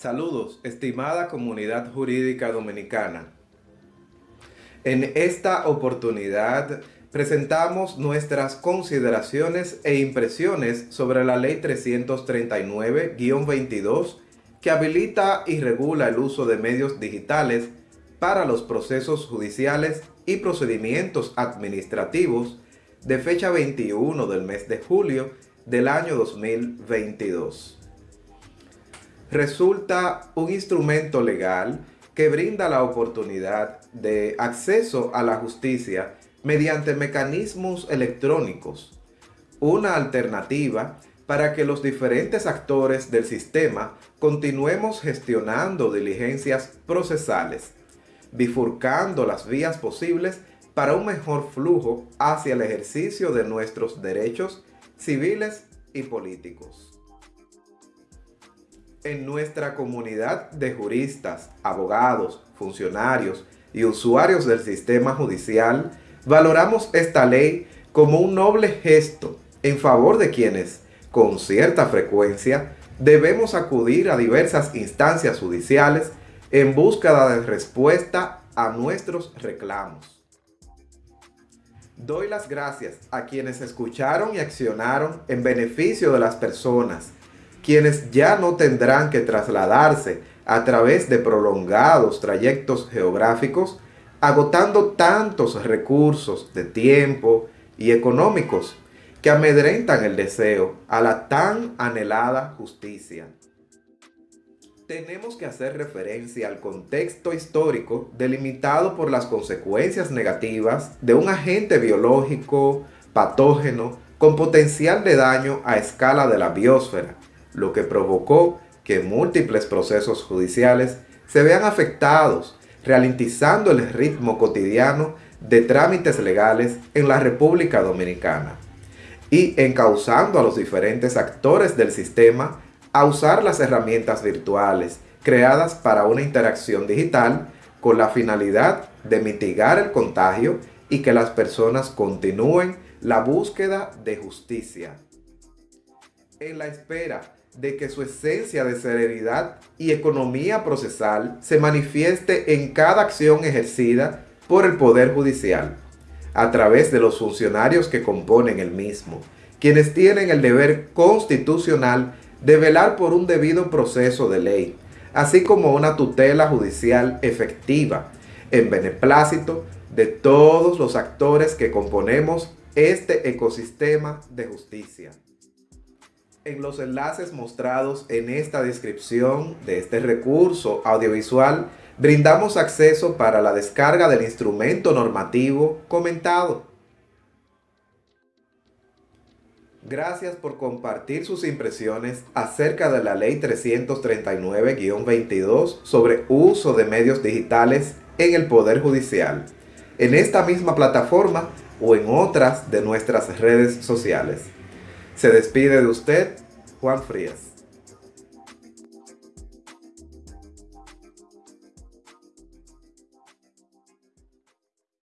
Saludos, estimada comunidad jurídica dominicana. En esta oportunidad presentamos nuestras consideraciones e impresiones sobre la Ley 339-22 que habilita y regula el uso de medios digitales para los procesos judiciales y procedimientos administrativos de fecha 21 del mes de julio del año 2022 resulta un instrumento legal que brinda la oportunidad de acceso a la justicia mediante mecanismos electrónicos, una alternativa para que los diferentes actores del sistema continuemos gestionando diligencias procesales, bifurcando las vías posibles para un mejor flujo hacia el ejercicio de nuestros derechos civiles y políticos en nuestra comunidad de juristas, abogados, funcionarios y usuarios del sistema judicial, valoramos esta ley como un noble gesto en favor de quienes, con cierta frecuencia, debemos acudir a diversas instancias judiciales en búsqueda de respuesta a nuestros reclamos. Doy las gracias a quienes escucharon y accionaron en beneficio de las personas quienes ya no tendrán que trasladarse a través de prolongados trayectos geográficos, agotando tantos recursos de tiempo y económicos que amedrentan el deseo a la tan anhelada justicia. Tenemos que hacer referencia al contexto histórico delimitado por las consecuencias negativas de un agente biológico patógeno con potencial de daño a escala de la biosfera, lo que provocó que múltiples procesos judiciales se vean afectados, ralentizando el ritmo cotidiano de trámites legales en la República Dominicana y encauzando a los diferentes actores del sistema a usar las herramientas virtuales creadas para una interacción digital con la finalidad de mitigar el contagio y que las personas continúen la búsqueda de justicia. En la espera de que su esencia de celeridad y economía procesal se manifieste en cada acción ejercida por el Poder Judicial, a través de los funcionarios que componen el mismo, quienes tienen el deber constitucional de velar por un debido proceso de ley, así como una tutela judicial efectiva, en beneplácito de todos los actores que componemos este ecosistema de justicia en los enlaces mostrados en esta descripción de este recurso audiovisual, brindamos acceso para la descarga del instrumento normativo comentado. Gracias por compartir sus impresiones acerca de la Ley 339-22 sobre uso de medios digitales en el Poder Judicial, en esta misma plataforma o en otras de nuestras redes sociales. Se despide de usted, Juan Frías.